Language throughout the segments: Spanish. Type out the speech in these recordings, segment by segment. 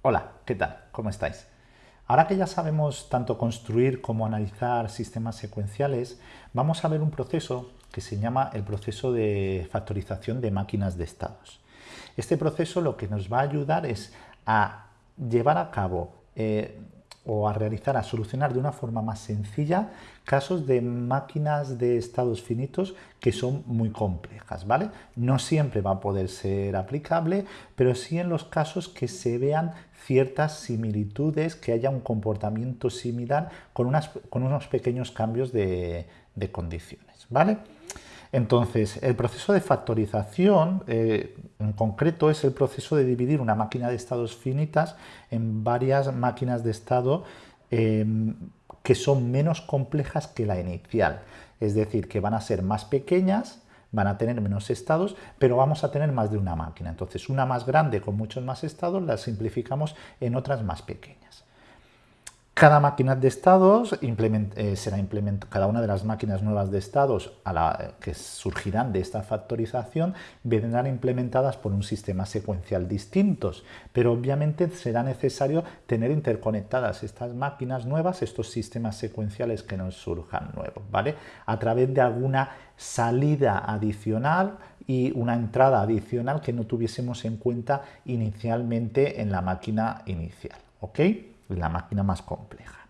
Hola, ¿qué tal? ¿Cómo estáis? Ahora que ya sabemos tanto construir como analizar sistemas secuenciales, vamos a ver un proceso que se llama el proceso de factorización de máquinas de estados. Este proceso lo que nos va a ayudar es a llevar a cabo eh, o a realizar, a solucionar de una forma más sencilla casos de máquinas de estados finitos que son muy complejas, ¿vale? No siempre va a poder ser aplicable, pero sí en los casos que se vean ciertas similitudes, que haya un comportamiento similar con, unas, con unos pequeños cambios de, de condiciones, ¿vale? Entonces, el proceso de factorización, eh, en concreto, es el proceso de dividir una máquina de estados finitas en varias máquinas de estado em, que son menos complejas que la inicial. Es decir, que van a ser más pequeñas, van a tener menos estados, pero vamos a tener más de una máquina. Entonces, una más grande con muchos más estados la simplificamos en otras más pequeñas. Cada máquina de estados eh, será implementada, cada una de las máquinas nuevas de estados a la, que surgirán de esta factorización vendrán implementadas por un sistema secuencial distintos, pero obviamente será necesario tener interconectadas estas máquinas nuevas, estos sistemas secuenciales que nos surjan nuevos, ¿vale? A través de alguna salida adicional y una entrada adicional que no tuviésemos en cuenta inicialmente en la máquina inicial, ¿ok? La máquina más compleja.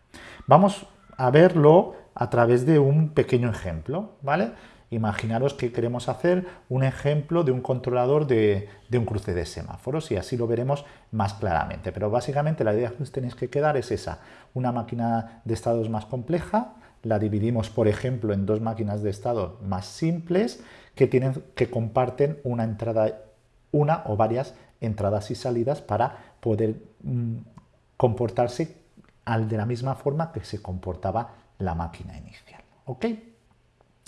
Vamos a verlo a través de un pequeño ejemplo, ¿vale? Imaginaros que queremos hacer un ejemplo de un controlador de, un cruce de semáforos y así lo veremos más claramente. Pero básicamente la idea que os tenéis que quedar es esa, una máquina de estados más compleja, la dividimos por ejemplo en dos máquinas de estado más simples que, tienen, que comparten una entrada, una o varias entradas y salidas para poder mm, comportarse de la misma forma que se comportaba la máquina inicial. ¿Ok?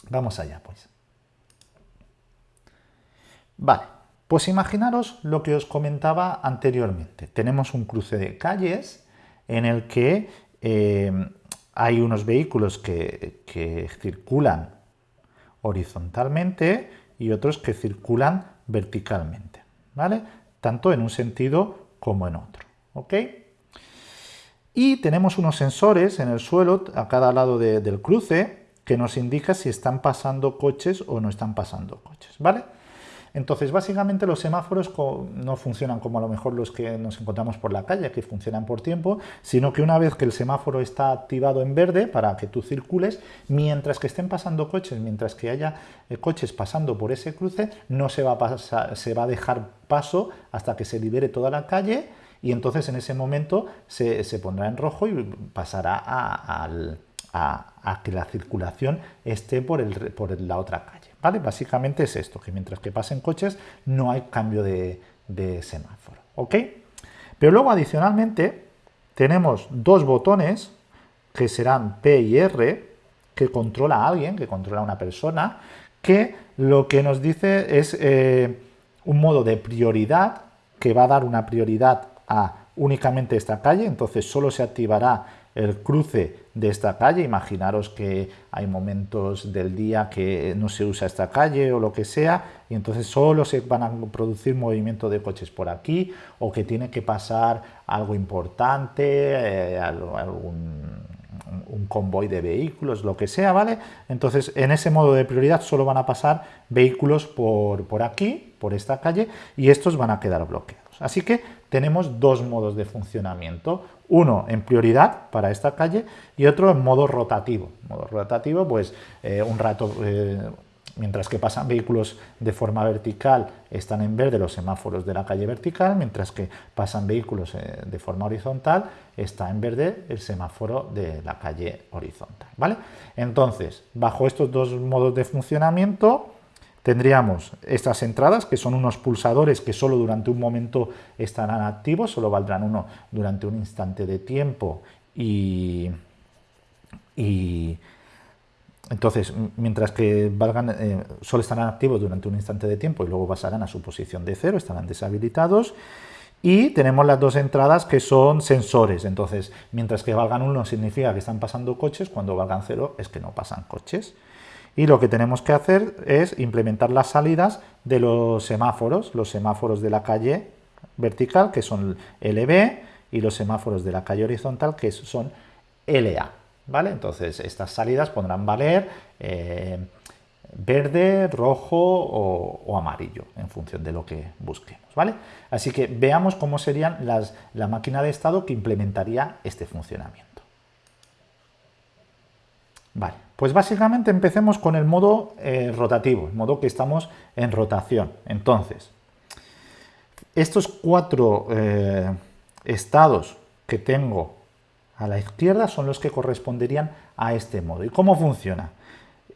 Vamos allá, pues. Vale, pues imaginaros lo que os comentaba anteriormente. Tenemos un cruce de calles en el que eh, hay unos vehículos que, que circulan horizontalmente y otros que circulan verticalmente, ¿vale? Tanto en un sentido como en otro, ¿ok? Y tenemos unos sensores en el suelo a cada lado del cruce que nos indica si están pasando coches o no están pasando coches, ¿vale? Entonces, básicamente los semáforos no funcionan como a lo mejor los que nos encontramos por la calle, que funcionan por tiempo, sino que una vez que el semáforo está activado en verde para que tú circules, mientras que estén pasando coches, mientras que haya eh, coches pasando por ese cruce, no se va, a pasar, se va a dejar paso hasta que se libere toda la calle y entonces en ese momento se, pondrá en rojo y pasará a, que la circulación esté por, el, por la otra calle. ¿vale? Básicamente es esto, que mientras que pasen coches no hay cambio de, semáforo. ¿ok? Pero luego adicionalmente tenemos dos botones que serán P y R que controla a alguien, que controla a una persona, que lo que nos dice es eh, un modo de prioridad que va a dar una prioridad a únicamente esta calle, entonces solo se activará el cruce de esta calle. Imaginaros que hay momentos del día que no se usa esta calle o lo que sea, y entonces solo se van a producir movimiento de coches por aquí, o que tiene que pasar algo importante, eh, algún convoy de vehículos, lo que sea, ¿vale? Entonces, en ese modo de prioridad solo van a pasar vehículos por, por aquí, por esta calle, y estos van a quedar bloqueados. Así que tenemos dos modos de funcionamiento, uno en prioridad para esta calle y otro en modo rotativo. Modo rotativo, pues eh, un rato, eh, mientras que pasan vehículos de forma vertical, están en verde los semáforos de la calle vertical, mientras que pasan vehículos eh, de forma horizontal, está en verde el semáforo de la calle horizontal. ¿vale? Entonces, bajo estos dos modos de funcionamiento, Tendríamos estas entradas, que son unos pulsadores que solo durante un momento estarán activos, solo valdrán uno durante un instante de tiempo. Y, entonces, mientras que valgan, eh, solo estarán activos durante un instante de tiempo y luego pasarán a su posición de cero, estarán deshabilitados. Y tenemos las dos entradas que son sensores, entonces mientras que valgan uno significa que están pasando coches, cuando valgan cero es que no pasan coches y lo que tenemos que hacer es implementar las salidas de los semáforos, los semáforos de la calle vertical, que son LB, y los semáforos de la calle horizontal que son LA. ¿vale? Entonces estas salidas podrán valer eh, verde, rojo o, amarillo en función de lo que busquemos. ¿vale? Así que veamos cómo serían la máquina de estado que implementaría este funcionamiento. Vale, pues básicamente empecemos con el modo eh, rotativo, el modo que estamos en rotación. Entonces, estos cuatro eh, estados que tengo a la izquierda son los que corresponderían a este modo. ¿Y cómo funciona?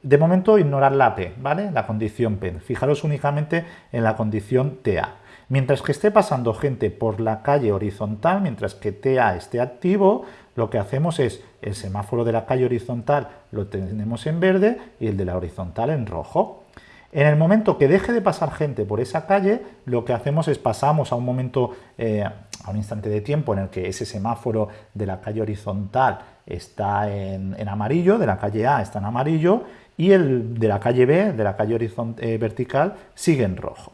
De momento ignorar la P, ¿vale? La condición P. Fijaros únicamente en la condición TA. Mientras que esté pasando gente por la calle horizontal, mientras que TA esté activo, lo que hacemos es el semáforo de la calle horizontal lo tenemos en verde y el de la horizontal en rojo. En el momento que deje de pasar gente por esa calle, lo que hacemos es pasamos a un momento, eh, a un instante de tiempo en el que ese semáforo de la calle horizontal está en, amarillo, de la calle A está en amarillo, y el de la calle B, de la calle eh, vertical, sigue en rojo.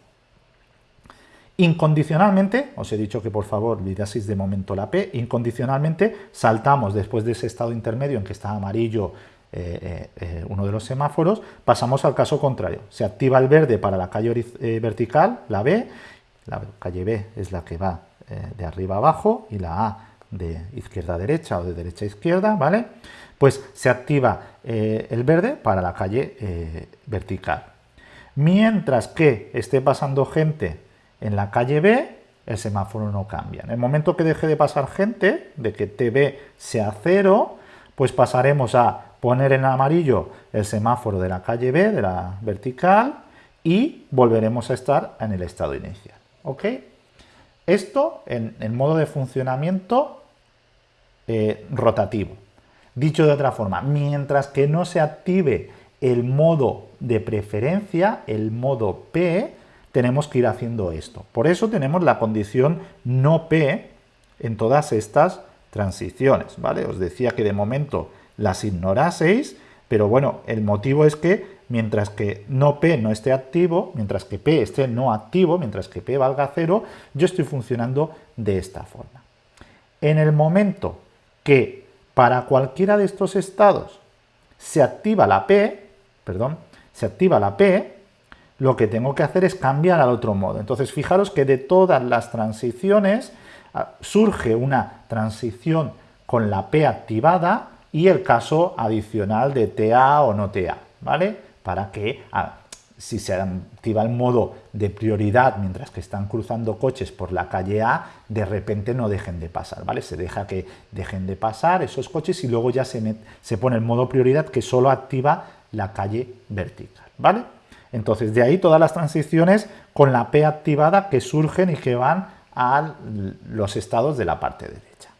Incondicionalmente, os he dicho que por favor olvidaseis de momento la P, incondicionalmente saltamos después de ese estado intermedio en que está amarillo eh, eh, uno de los semáforos, pasamos al caso contrario. Se activa el verde para la calle eh, vertical, la B, la calle B es la que va de arriba a abajo y la A de izquierda a derecha o de derecha a izquierda, ¿vale? Pues se activa el verde para la calle vertical. Mientras que esté pasando gente en la calle B, el semáforo no cambia. En el momento que deje de pasar gente, de que TB sea cero, pues pasaremos a poner en amarillo el semáforo de la calle B, de la vertical, y volveremos a estar en el estado inicial. ¿Ok? Esto en el modo de funcionamiento eh, rotativo. Dicho de otra forma, mientras que no se active el modo de preferencia, el modo P, tenemos que ir haciendo esto. Por eso tenemos la condición no P en todas estas transiciones, ¿vale? Os decía que de momento las ignoraseis, pero bueno, el motivo es que mientras que no P no esté activo, mientras que P esté no activo, mientras que P valga cero, yo estoy funcionando de esta forma. En el momento que para cualquiera de estos estados se activa la P, perdón, se activa la P, lo que tengo que hacer es cambiar al otro modo. Entonces, fijaros que de todas las transiciones ah, surge una transición con la P activada y el caso adicional de TA o no TA, ¿vale? Para que ah, si se activa el modo de prioridad mientras que están cruzando coches por la calle A, de repente no dejen de pasar, ¿vale? Se deja que dejen de pasar esos coches y luego ya se, se pone el modo prioridad que solo activa la calle vertical, ¿vale? Entonces, de ahí todas las transiciones con la P activada que surgen y que van a los estados de la parte derecha.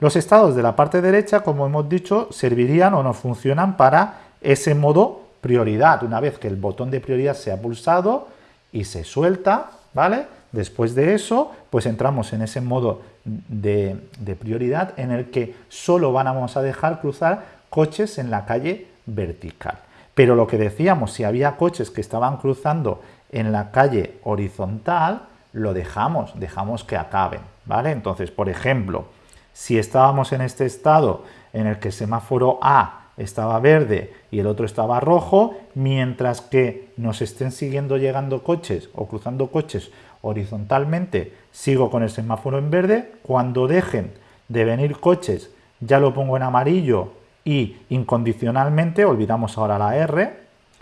Los estados de la parte derecha, como hemos dicho, servirían o no funcionan para ese modo prioridad. Una vez que el botón de prioridad se ha pulsado y se suelta, ¿vale? Después de eso, pues entramos en ese modo de, de prioridad en el que solo vamos a dejar cruzar coches en la calle vertical. Pero lo que decíamos, si había coches que estaban cruzando en la calle horizontal, lo dejamos, dejamos que acaben, ¿vale? Entonces, por ejemplo, si estábamos en este estado en el que el semáforo A estaba verde y el otro estaba rojo, mientras que nos estén siguiendo llegando coches o cruzando coches horizontalmente, sigo con el semáforo en verde, cuando dejen de venir coches ya lo pongo en amarillo y incondicionalmente, olvidamos ahora la R,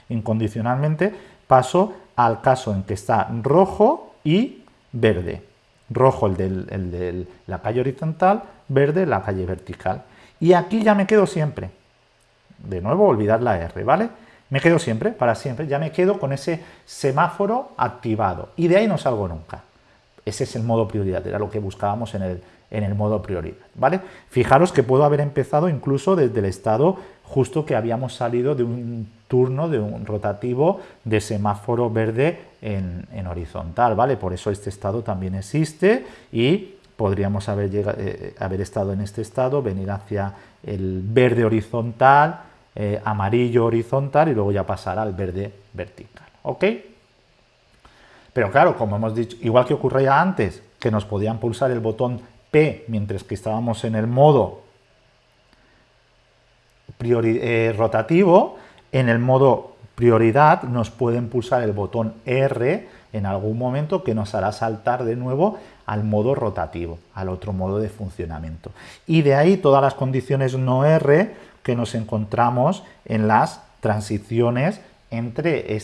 incondicionalmente paso al caso en que está rojo y verde. Rojo el de la calle horizontal, verde la calle vertical. Y aquí ya me quedo siempre. De nuevo, olvidar la R, ¿vale? Me quedo siempre, para siempre, ya me quedo con ese semáforo activado. Y de ahí no salgo nunca. Ese es el modo prioridad, era lo que buscábamos en el, en el modo prioridad, ¿vale? Fijaros que puedo haber empezado incluso desde el estado justo que habíamos salido de un turno, de un rotativo de semáforo verde en, horizontal, ¿vale? Por eso este estado también existe y podríamos haber, llegado, eh, haber estado en este estado, venir hacia el verde horizontal, eh, amarillo horizontal y luego ya pasar al verde vertical, ¿ok? Pero claro, como hemos dicho, igual que ocurría antes, que nos podían pulsar el botón Mientras que estábamos en el modo eh, rotativo, en el modo prioridad nos pueden pulsar el botón R en algún momento que nos hará saltar de nuevo al modo rotativo, al otro modo de funcionamiento. Y de ahí todas las condiciones no R que nos encontramos en las transiciones entre,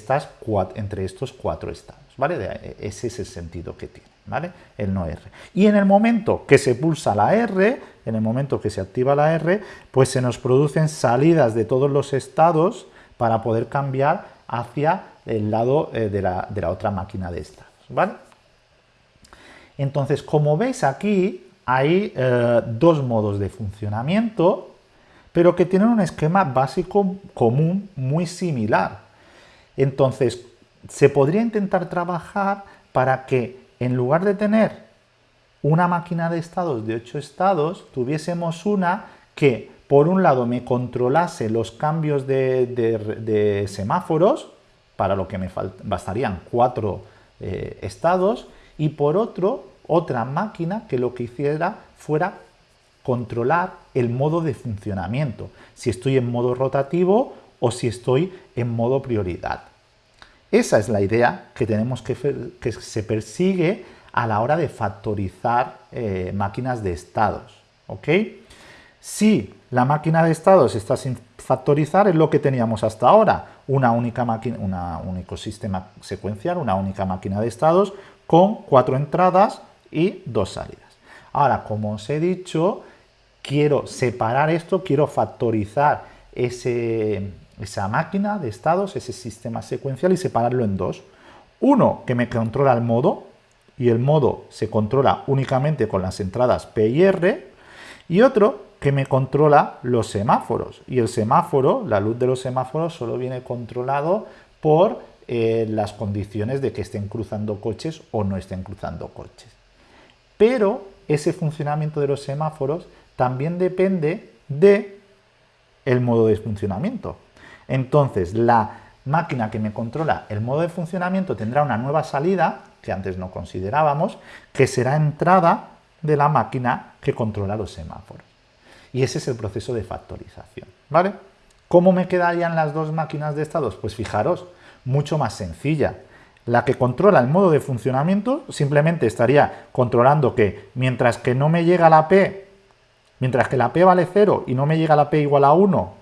entre estos cuatro estados. ¿vale? Ese es el sentido que tiene, ¿vale? El no R. Y en el momento que se pulsa la R, en el momento que se activa la R, pues se nos producen salidas de todos los estados para poder cambiar hacia el lado eh, de, la, otra máquina de estados, ¿vale? Entonces, como veis aquí, hay eh, dos modos de funcionamiento, pero que tienen un esquema básico común muy similar. Entonces, se podría intentar trabajar para que en lugar de tener una máquina de estados de 8 estados, tuviésemos una que por un lado me controlase los cambios de, semáforos, para lo que me bastarían cuatro eh, estados, y por otro, otra máquina que lo que hiciera fuera controlar el modo de funcionamiento, si estoy en modo rotativo o si estoy en modo prioridad. Esa es la idea que tenemos que, que se persigue a la hora de factorizar eh, máquinas de estados. ¿ok? Si la máquina de estados está sin factorizar, es lo que teníamos hasta ahora, una única máquina, un único sistema secuencial, una única máquina de estados con cuatro entradas y dos salidas. Ahora, como os he dicho, quiero separar esto, quiero factorizar ese, esa máquina de estados, ese sistema secuencial y separarlo en dos. Uno que me controla el modo y el modo se controla únicamente con las entradas P y R y otro que me controla los semáforos y el semáforo, la luz de los semáforos solo viene controlado por eh, las condiciones de que estén cruzando coches o no estén cruzando coches. Pero ese funcionamiento de los semáforos también depende de el modo de funcionamiento. Entonces, la máquina que me controla el modo de funcionamiento tendrá una nueva salida, que antes no considerábamos, que será entrada de la máquina que controla los semáforos. Y ese es el proceso de factorización. ¿vale? ¿Cómo me quedarían las dos máquinas de estados? Pues fijaros, mucho más sencilla. La que controla el modo de funcionamiento simplemente estaría controlando que mientras que no me llega la P, mientras que la P vale 0 y no me llega la P igual a 1,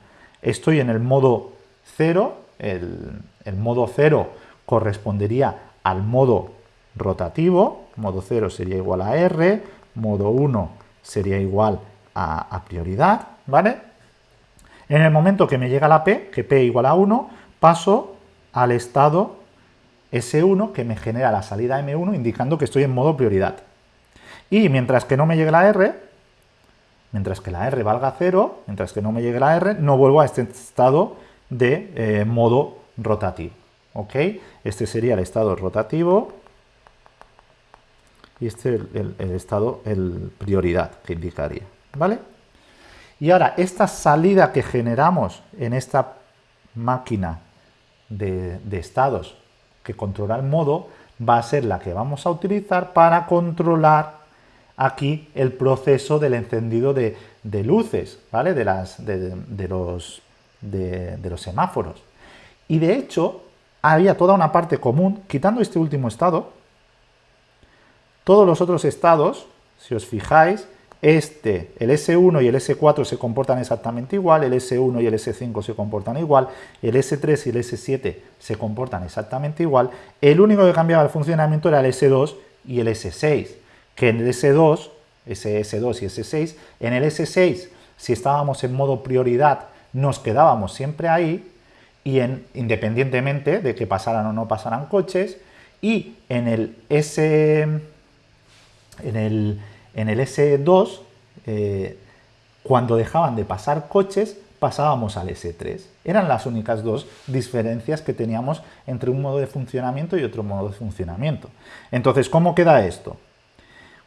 estoy en el modo 0, el, modo 0 correspondería al modo rotativo, modo 0 sería igual a R, modo 1 sería igual a, prioridad, ¿vale? En el momento que me llega la P, que P igual a 1, paso al estado S1 que me genera la salida M1 indicando que estoy en modo prioridad. Y mientras que no me llegue la R, Mientras que la R valga 0, mientras que no me llegue la R, no vuelvo a este estado de eh, modo rotativo. Este sería el estado rotativo y este el, el, estado, el prioridad que indicaría. ¿vale? Y ahora, esta salida que generamos en esta máquina de estados que controla el modo va a ser la que vamos a utilizar para controlar aquí el proceso del encendido de, luces, ¿vale? De, los, de, los semáforos. Y de hecho, había toda una parte común, quitando este último estado, todos los otros estados, si os fijáis, este, el S1 y el S4 se comportan exactamente igual, el S1 y el S5 se comportan igual, el S3 y el S7 se comportan exactamente igual, el único que cambiaba el funcionamiento era el S2 y el S6 que en el S2, SS2 y S6, en el S6, si estábamos en modo prioridad, nos quedábamos siempre ahí, y en, independientemente de que pasaran o no pasaran coches, y en el S, en el, en el S2, eh, cuando dejaban de pasar coches, pasábamos al S3. Eran las únicas dos diferencias que teníamos entre un modo de funcionamiento y otro modo de funcionamiento. Entonces, ¿cómo queda esto?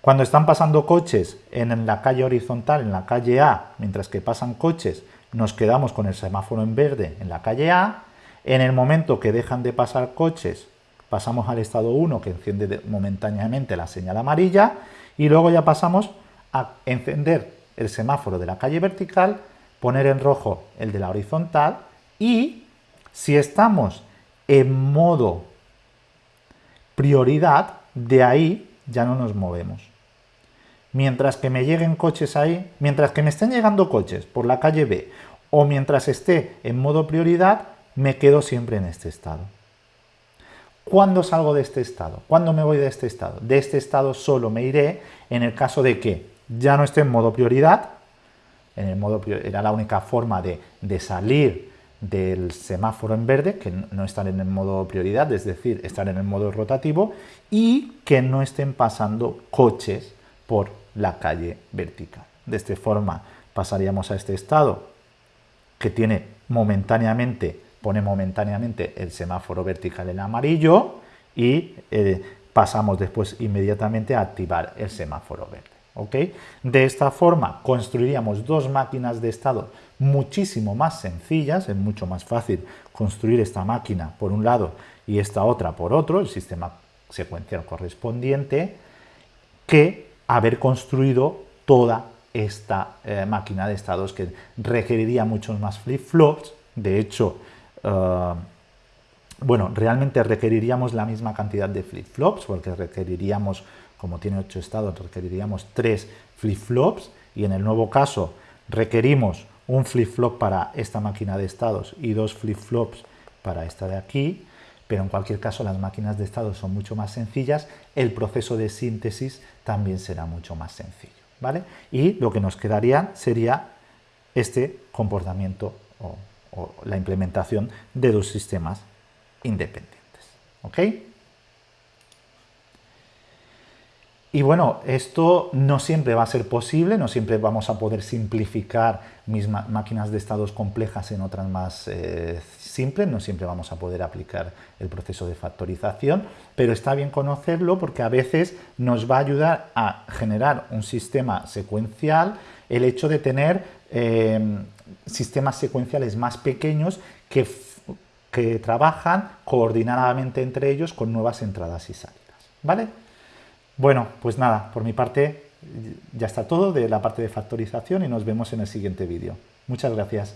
Cuando están pasando coches en la calle horizontal, en la calle A, mientras que pasan coches, nos quedamos con el semáforo en verde en la calle A. En el momento que dejan de pasar coches, pasamos al estado 1, que enciende momentáneamente la señal amarilla, y luego ya pasamos a encender el semáforo de la calle vertical, poner en rojo el de la horizontal y si estamos en modo prioridad, de ahí ya no nos movemos. Mientras que me lleguen coches ahí, mientras que me estén llegando coches por la calle B o mientras esté en modo prioridad, me quedo siempre en este estado. ¿Cuándo salgo de este estado? ¿Cuándo me voy de este estado? De este estado solo me iré en el caso de que ya no esté en modo prioridad, en el modo era la única forma de, de salir del semáforo en verde, que no estar en el modo prioridad, es decir, estar en el modo rotativo, y que no estén pasando coches por la calle vertical. De esta forma pasaríamos a este estado que tiene momentáneamente, pone momentáneamente el semáforo vertical en amarillo y eh, pasamos después inmediatamente a activar el semáforo verde. De esta forma construiríamos dos máquinas de estado muchísimo más sencillas, es mucho más fácil construir esta máquina por un lado y esta otra por otro, el sistema secuencial correspondiente, que haber construido toda esta eh, máquina de estados que requeriría muchos más flip-flops, de hecho, eh, bueno, realmente requeriríamos la misma cantidad de flip-flops, porque requeriríamos como tiene 8 estados, requeriríamos 3 flip-flops. Y en el nuevo caso requerimos un flip-flop para esta máquina de estados y dos flip-flops para esta de aquí, pero en cualquier caso las máquinas de estados son mucho más sencillas, el proceso de síntesis también será mucho más sencillo, ¿vale? Y lo que nos quedaría sería este comportamiento o, o la implementación de dos sistemas independientes, ¿ok? Y bueno, esto no siempre va a ser posible, no siempre vamos a poder simplificar mis máquinas de estados complejas en otras más eh, simples, no siempre vamos a poder aplicar el proceso de factorización, pero está bien conocerlo porque a veces nos va a ayudar a generar un sistema secuencial el hecho de tener em, sistemas secuenciales más pequeños que, que trabajan coordinadamente entre ellos con nuevas entradas y salidas. ¿Vale? Bueno, pues nada, por mi parte ya está todo de la parte de factorización y nos vemos en el siguiente vídeo. Muchas gracias.